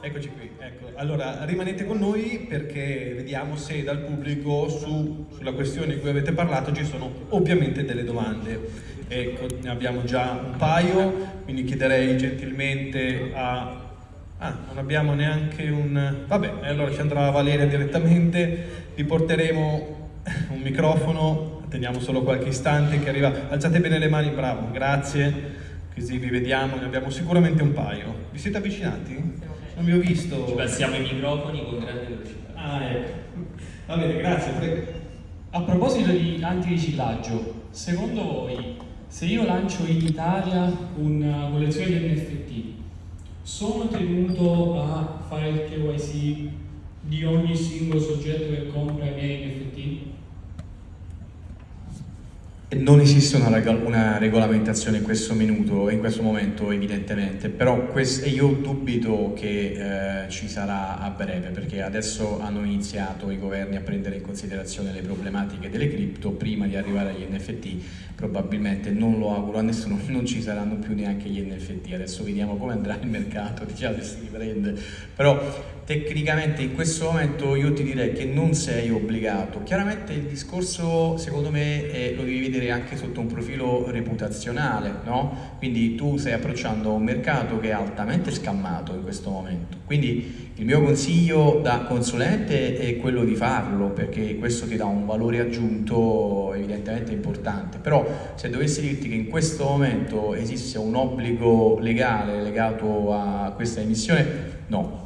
Eccoci qui, ecco. Allora rimanete con noi perché vediamo se dal pubblico su, sulla questione di cui avete parlato ci sono ovviamente delle domande. Ecco, ne abbiamo già un paio, quindi chiederei gentilmente a... Ah, non abbiamo neanche un... Vabbè, allora ci andrà Valeria direttamente, vi porteremo un microfono, teniamo solo qualche istante che arriva... Alzate bene le mani, bravo, grazie, così vi vediamo, ne abbiamo sicuramente un paio. Vi siete avvicinati? Non vi ho visto. Ci passiamo i microfoni con grande velocità. Ah, ecco. Va bene, grazie. Prego. A proposito di antiriciclaggio, secondo voi se io lancio in Italia una collezione di NFT, sono tenuto a fare il KYC di ogni singolo soggetto che compra i miei NFT? Non esiste una, una, regolamentazione in questo minuto, in questo momento evidentemente, però io dubito che eh, ci sarà a breve perché adesso hanno iniziato i governi a prendere in considerazione le problematiche delle cripto prima di arrivare agli NFT, probabilmente non lo auguro a nessuno, non ci saranno più neanche gli NFT, adesso vediamo come andrà il mercato, diciamo si riprende, però tecnicamente in questo momento io ti direi che non sei obbligato, chiaramente il discorso secondo me è, lo devi vedere anche sotto un profilo reputazionale, no? quindi tu stai approcciando un mercato che è altamente scammato in questo momento, quindi il mio consiglio da consulente è quello di farlo perché questo ti dà un valore aggiunto evidentemente importante, però se dovessi dirti che in questo momento esiste un obbligo legale legato a questa emissione, no,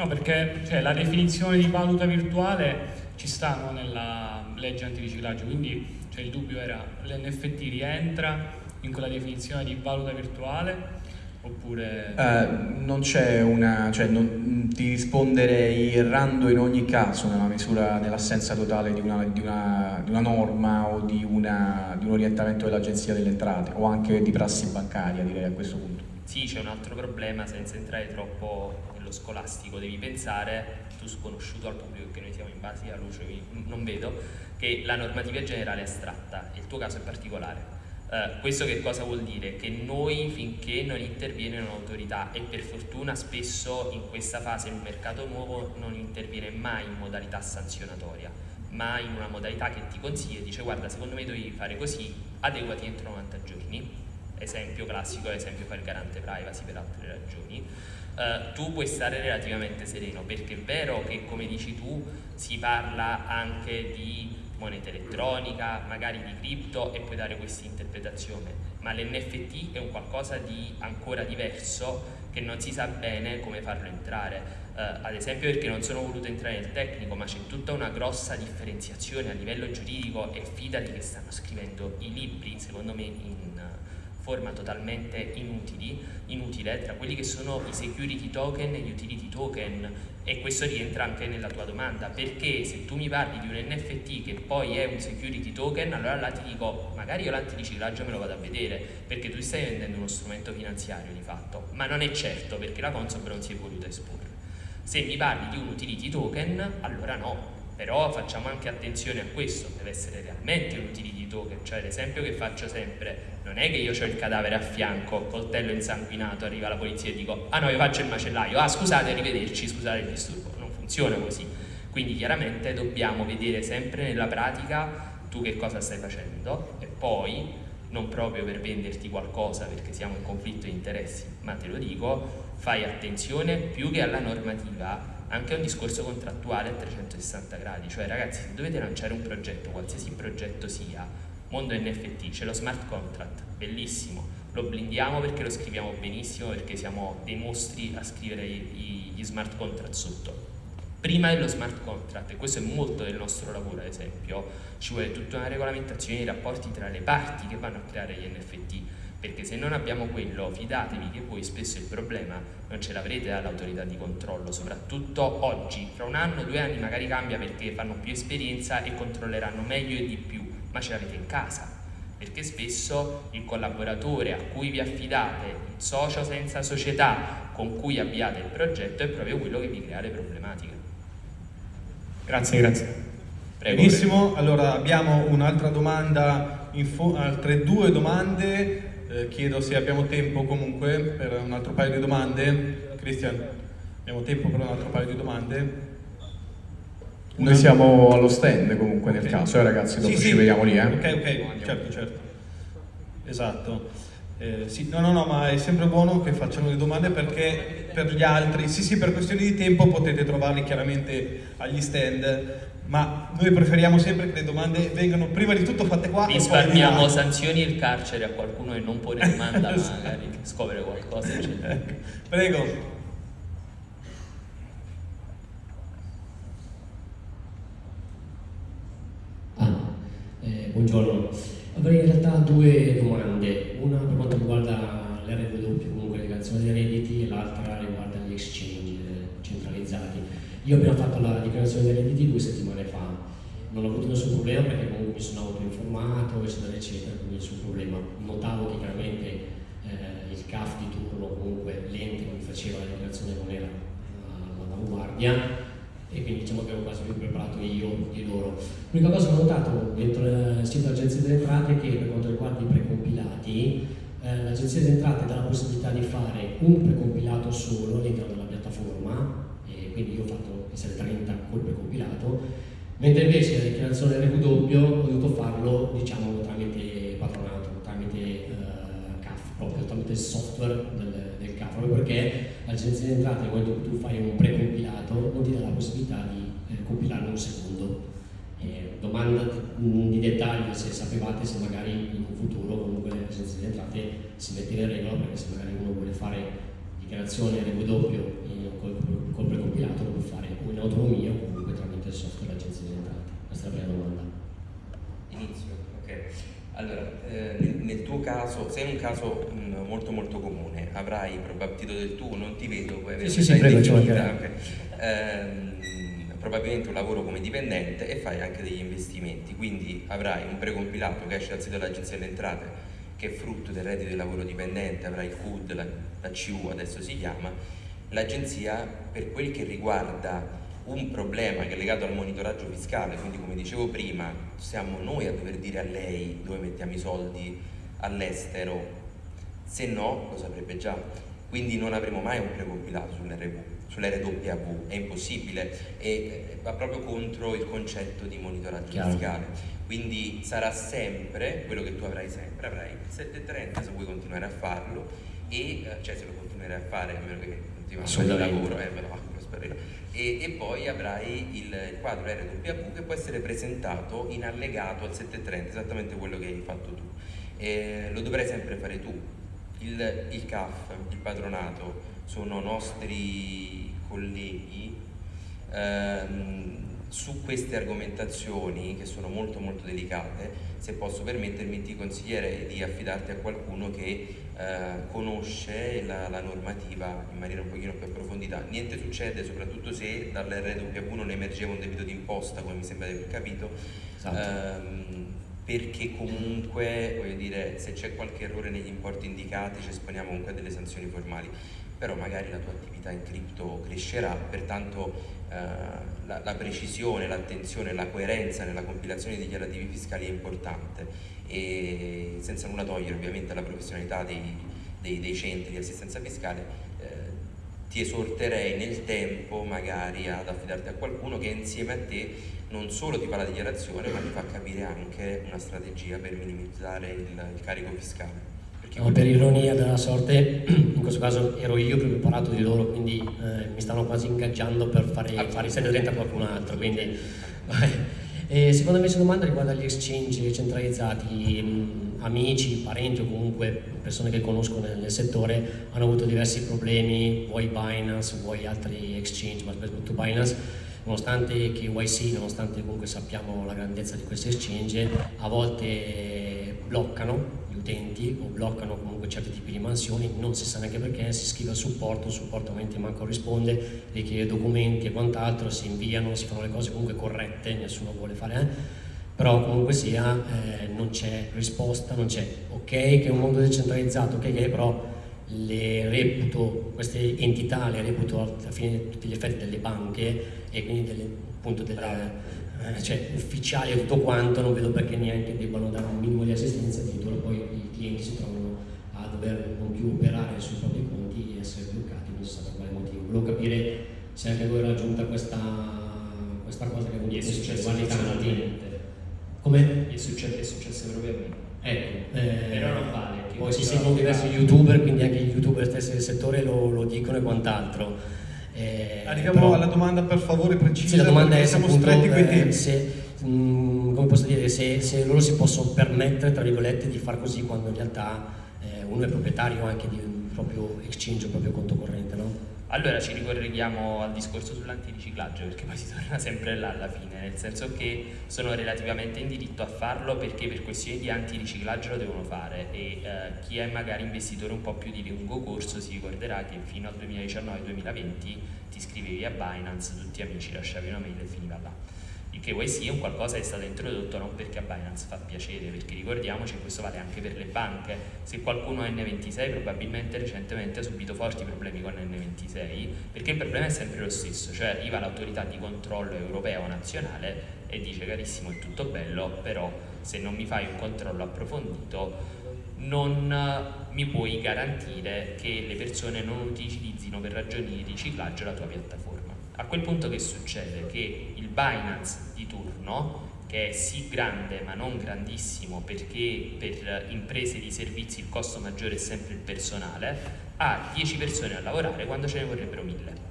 No, perché cioè, la definizione di valuta virtuale ci sta no, nella legge antiriciclaggio, quindi cioè, il dubbio era l'NFT rientra in quella definizione di valuta virtuale oppure... Uh, non c'è una... cioè non, ti risponderei errando in ogni caso nella misura, nell'assenza totale di una, di, una, di una, norma o di, una, di un orientamento dell'Agenzia delle Entrate o anche di prassi bancaria direi a questo punto. Sì, c'è un altro problema senza entrare troppo nello scolastico, devi pensare, tu sconosciuto al pubblico che noi siamo in base alla luce, non vedo, che la normativa generale è astratta e il tuo caso è particolare. Uh, questo che cosa vuol dire? Che noi finché non interviene un'autorità e per fortuna spesso in questa fase un mercato nuovo non interviene mai in modalità sanzionatoria ma in una modalità che ti consiglia e dice guarda secondo me devi fare così, adeguati entro 90 giorni esempio classico è esempio fa il garante privacy per altre ragioni, uh, tu puoi stare relativamente sereno perché è vero che come dici tu si parla anche di moneta elettronica, magari di cripto e puoi dare questa interpretazione, ma l'NFT è un qualcosa di ancora diverso che non si sa bene come farlo entrare. Uh, ad esempio perché non sono voluto entrare nel tecnico, ma c'è tutta una grossa differenziazione a livello giuridico e fidati che stanno scrivendo i libri, secondo me, in forma totalmente inutili, inutile tra quelli che sono i security token e gli utility token. E questo rientra anche nella tua domanda perché se tu mi parli di un NFT che poi è un security token allora là ti dico magari io l'antiriciclaggio me lo vado a vedere perché tu stai vendendo uno strumento finanziario di fatto. Ma non è certo perché la Consob non si è voluta esporre. Se mi parli di un utility token allora no però facciamo anche attenzione a questo, deve essere realmente un utility token, cioè l'esempio che faccio sempre, non è che io ho il cadavere a fianco, coltello insanguinato, arriva la polizia e dico ah no io faccio il macellaio, ah scusate arrivederci, scusate il disturbo, non funziona così, quindi chiaramente dobbiamo vedere sempre nella pratica tu che cosa stai facendo e poi non proprio per venderti qualcosa perché siamo in conflitto di interessi, ma te lo dico, fai attenzione più che alla normativa anche un discorso contrattuale a 360 gradi, cioè ragazzi se dovete lanciare un progetto, qualsiasi progetto sia, mondo NFT, c'è lo smart contract, bellissimo, lo blindiamo perché lo scriviamo benissimo, perché siamo dei mostri a scrivere gli smart contract sotto. Prima dello smart contract, e questo è molto del nostro lavoro ad esempio, ci vuole tutta una regolamentazione dei rapporti tra le parti che vanno a creare gli NFT, perché se non abbiamo quello, fidatevi che voi spesso il problema non ce l'avrete dall'autorità di controllo, soprattutto oggi, tra un anno, due anni magari cambia perché fanno più esperienza e controlleranno meglio e di più, ma ce l'avete in casa, perché spesso il collaboratore a cui vi affidate, il socio senza società con cui avviate il progetto è proprio quello che vi crea le problematiche. Grazie, grazie. Prego, Benissimo, prego. allora abbiamo un'altra domanda altre due domande, eh, chiedo se abbiamo tempo comunque per un altro paio di domande. Cristian, abbiamo tempo per un altro paio di domande? Noi siamo allo stand comunque nel okay. caso, eh, ragazzi, dopo sì, ci sì. vediamo lì. Eh. Ok, ok, certo, certo. Esatto. Eh, sì, no, no, no, ma è sempre buono che facciano le domande perché per gli altri, sì, sì, per questioni di tempo potete trovarli chiaramente agli stand, ma noi preferiamo sempre che le domande vengano prima di tutto fatte qua. Risparmiamo sanzioni il carcere a qualcuno che non pone domanda, esatto. magari scopre qualcosa. Eccetera. Prego. buongiorno. Avrei in realtà due domande, una per quanto riguarda l'RW, comunque le canzoni dei redditi, e l'altra riguarda gli exchange centralizzati. Io appena fatto la dichiarazione dei redditi due settimane fa, non ho avuto nessun problema perché comunque mi sono autoinformato, eccetera, eccetera, quindi nessun problema. Notavo che chiaramente eh, il CAF di turno, comunque l'ente che faceva la dichiarazione non era all'avanguardia, e quindi diciamo che ero quasi più preparato io di loro. L'unica cosa che ho notato dentro il sito dell'Agenzia delle Entrate è che per quanto riguarda i precompilati, eh, l'Agenzia delle Entrate dà la possibilità di fare un precompilato solo all'interno della piattaforma, e quindi io ho fatto SL30 col precompilato, mentre invece la dichiarazione RW ho dovuto farlo diciamo tramite patronato, tramite eh, CAF, proprio tramite il software del, proprio perché l'Agenzia delle Entrate quando tu fai un precompilato non ti dà la possibilità di eh, compilarlo un secondo. Eh, domanda di, di, dettaglio se sapevate se magari in un futuro comunque l'Agenzia delle Entrate si mette in regola perché se magari uno vuole fare dichiarazione RW eh, col, col precompilato lo può fare o in autonomia o comunque tramite il software dell'Agenzia delle Entrate. Questa è la prima domanda. Inizio, ok. Allora, eh, nel, tuo caso, sei un caso mh, mm, molto molto comune, avrai probabilmente del tuo, non ti vedo, puoi avere sì, sì, prego, okay. ehm, probabilmente un lavoro come dipendente e fai anche degli investimenti, quindi avrai un precompilato che esce dal sito dell'Agenzia delle Entrate che è frutto del reddito di lavoro dipendente, avrai il CUD, la, la CU adesso si chiama, l'agenzia per quel che riguarda un problema che è legato al monitoraggio fiscale, quindi come dicevo prima, siamo noi a dover dire a lei dove mettiamo i soldi all'estero, se no lo saprebbe già, quindi non avremo mai un precompilato sull'RW, è impossibile e eh, va proprio contro il concetto di monitoraggio Chiaro. fiscale. Quindi sarà sempre quello che tu avrai sempre, avrai il 730 se vuoi continuare a farlo e eh, cioè se lo continuerai a fare a meno che fare il lavoro, eh, me lo e, e, poi avrai il, il quadro RWV che può essere presentato in allegato al 730, esattamente quello che hai fatto tu. E lo dovrai sempre fare tu. Il, il CAF, il patronato, sono nostri colleghi. Ehm, su queste argomentazioni che sono molto molto delicate se posso permettermi ti consiglierei di affidarti a qualcuno che eh, conosce la, la, normativa in maniera un pochino più approfondita. Niente succede soprattutto se dall'RWV non emergeva un debito d'imposta come mi sembra di aver capito. Esatto. ehm, perché comunque voglio dire se c'è qualche errore negli importi indicati ci esponiamo comunque a delle sanzioni formali però magari la tua attività in cripto crescerà pertanto eh, la, la, precisione, l'attenzione, la coerenza nella compilazione dei dichiarativi fiscali è importante e senza nulla togliere ovviamente alla professionalità dei, dei, dei centri di assistenza fiscale eh, ti esorterei nel tempo magari ad affidarti a qualcuno che insieme a te non solo ti fa la dichiarazione ma ti fa capire anche una strategia per minimizzare il, il carico fiscale. No, per ironia della sorte, in questo caso ero io più preparato di loro, quindi eh, mi stanno quasi ingaggiando per fare, fare i 730 a qualcun altro. Quindi, e seconda invece domanda riguarda gli exchange centralizzati, mh, amici, parenti o comunque persone che conosco nel, nel, settore hanno avuto diversi problemi, vuoi Binance, vuoi altri exchange, ma soprattutto Binance, nonostante KYC, nonostante comunque sappiamo la grandezza di questi exchange, a volte bloccano utenti o bloccano comunque certi tipi di mansioni, non si sa neanche perché, si scrive al supporto, il supporto ovviamente manco risponde, richiede documenti e quant'altro, si inviano, si fanno le cose comunque corrette, nessuno vuole fare, eh? però comunque sia eh, non c'è risposta, non c'è ok che è un mondo decentralizzato, ok che però le reputo, queste entità le reputo a fine di tutti gli effetti delle banche e quindi delle, appunto delle eh, cioè ufficiali e tutto quanto, non vedo perché neanche debbano dare un minimo di assistenza, addirittura poi i clienti si trovano a dover non più operare sui propri conti e essere bloccati, non si sa per quale motivo. Volevo capire se anche voi era giunta questa, questa cosa che Mi è successo tanti. personalmente. Come? È successo, è successo proprio a me. Ecco, eh, Però non vale. Poi si seguono diversi youtuber, quindi anche gli youtuber stessi del settore lo, lo dicono e quant'altro. Eh, Arriviamo però- alla domanda per favore precisa. Sì, la domanda è siamo appunto, stretti eh, tempi. se, mh, come posso dire, se, se loro si possono permettere, tra virgolette, di far così quando in realtà eh, uno è proprietario anche di un proprio exchange, un proprio conto corrente, no? Allora ci ricolleghiamo al discorso sull'antiriciclaggio perché poi si torna sempre là alla fine, nel senso che sono relativamente in diritto a farlo perché per questioni di antiriciclaggio lo devono fare e eh, chi è magari investitore un po' più di lungo corso si ricorderà che fino al 2019-2020 ti iscrivevi a Binance, tutti amici lasciavi una mail e finiva là. Il KYC è un qualcosa che è stato introdotto non perché a Binance fa piacere, perché ricordiamoci che questo vale anche per le banche. Se qualcuno ha N26 probabilmente recentemente ha subito forti problemi con N26, perché il problema è sempre lo stesso, cioè arriva l'autorità di controllo europea o nazionale e dice carissimo è tutto bello, però se non mi fai un controllo approfondito non eh, mi puoi garantire che le persone non utilizzino per ragioni di riciclaggio la tua piattaforma. A quel punto che succede? Che il Binance di turno, che è sì grande ma non grandissimo perché per imprese di servizi il costo maggiore è sempre il personale, ha 10 persone a lavorare quando ce ne vorrebbero 1000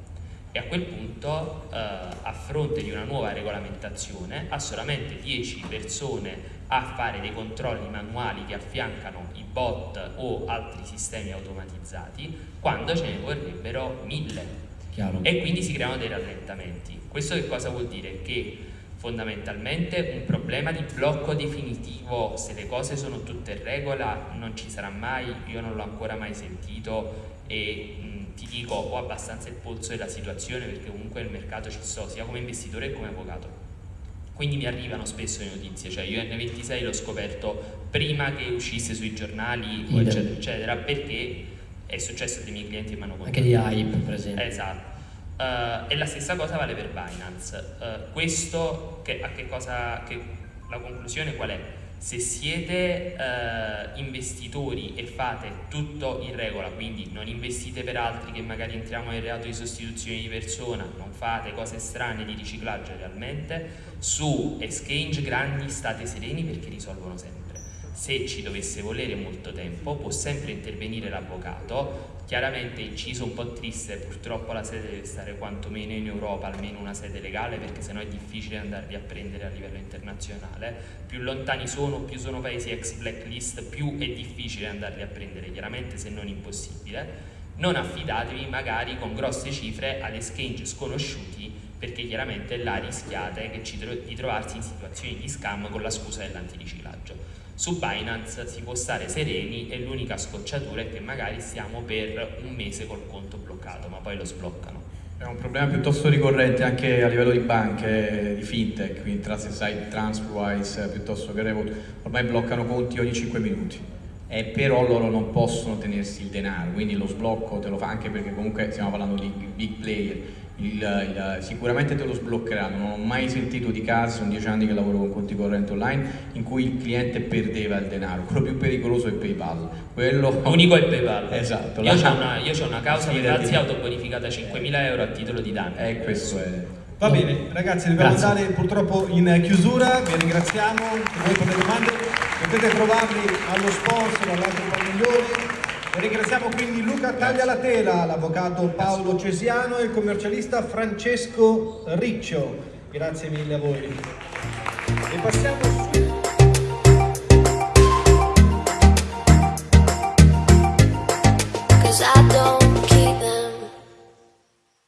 e a quel punto eh, a fronte di una nuova regolamentazione ha solamente 10 persone a fare dei controlli manuali che affiancano i bot o altri sistemi automatizzati quando ce ne vorrebbero 1000 Chiaro? e quindi si creano dei rallentamenti. Questo che cosa vuol dire? Che fondamentalmente un problema di blocco definitivo, se le cose sono tutte in regola, non ci sarà mai, io non l'ho ancora mai sentito e mh, ti dico ho abbastanza il polso della situazione perché comunque nel mercato ci sto sia come investitore che come avvocato. Quindi mi arrivano spesso le notizie, cioè io N26 l'ho scoperto prima che uscisse sui giornali, eccetera, eccetera, perché è successo dei miei clienti che mi hanno Anche di hype, per esempio. Esatto. Eh, e la stessa cosa vale per Binance. Eh, questo, che, a che cosa, che, la conclusione qual è? Se siete eh, investitori e fate tutto in regola, quindi non investite per altri che magari entriamo nel reato di sostituzione di persona, non fate cose strane di riciclaggio realmente, su exchange grandi state sereni perché risolvono sempre. Se ci dovesse volere molto tempo può sempre intervenire l'avvocato, chiaramente inciso un po' triste, purtroppo la sede deve stare quantomeno in Europa, almeno una sede legale perché sennò è difficile andarli a prendere a livello internazionale, più lontani sono, più sono paesi ex blacklist, più è difficile andarli a prendere, chiaramente se non impossibile. Non affidatevi magari con grosse cifre ad exchange sconosciuti perché chiaramente là rischiate di trovarsi in situazioni di scam con la scusa dell'antiriciclaggio. Su Binance si può stare sereni e l'unica scocciatura è che magari stiamo per un mese col conto bloccato, ma poi lo sbloccano. È un problema piuttosto ricorrente anche a livello di banche, di fintech, quindi Trusted Transferwise piuttosto che Revolut, ormai bloccano conti ogni 5 minuti. E però loro non possono tenersi il denaro, quindi lo sblocco te lo fa anche perché comunque stiamo parlando di big player, il, il, sicuramente te lo sbloccheranno, non ho mai sentito di casi, sono dieci anni che lavoro con conti correnti online, in cui il cliente perdeva il denaro, quello più pericoloso è PayPal. Quello... L'unico è PayPal. Esatto. Io ho una, io c'ho una causa di dire. autobonificata a 5.000 euro a titolo di danno. Eh, questo è... Va bene, ragazzi, dobbiamo andare purtroppo in chiusura, vi ringraziamo, voi per le domande potete trovarli allo sponsor, all'altro padiglione. Ringraziamo quindi Luca Taglialatela, l'avvocato Paolo Cesiano e il commercialista Francesco Riccio. Grazie mille a voi.